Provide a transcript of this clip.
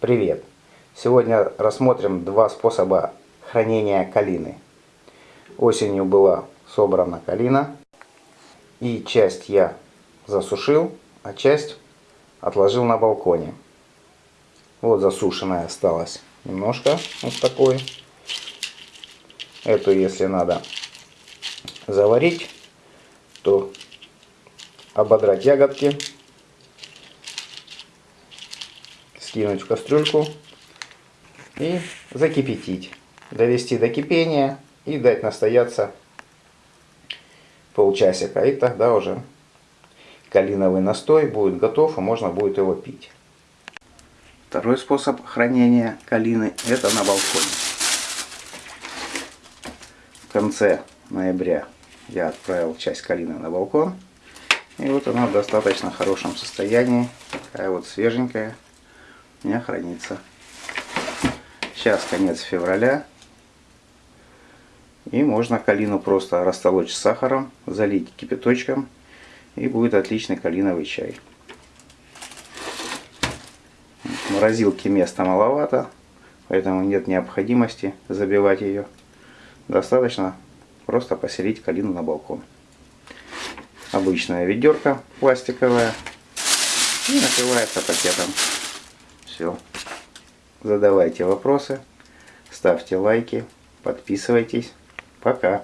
Привет! Сегодня рассмотрим два способа хранения калины. Осенью была собрана калина, и часть я засушил, а часть отложил на балконе. Вот засушенная осталась немножко, вот такой. Эту, если надо заварить, то ободрать ягодки, скинуть в кастрюльку и закипятить. Довести до кипения и дать настояться полчасика. И тогда уже калиновый настой будет готов и можно будет его пить. Второй способ хранения калины это на балконе. В конце ноября я отправил часть калины на балкон. И вот она в достаточно хорошем состоянии. Такая вот свеженькая у меня хранится. Сейчас конец февраля. И можно калину просто растолочь с сахаром, залить кипяточком. И будет отличный калиновый чай. В морозилке места маловато, поэтому нет необходимости забивать ее. Достаточно просто поселить калину на балкон. Обычная ведерко пластиковая и накрывается пакетом. Все. Задавайте вопросы, ставьте лайки, подписывайтесь. Пока.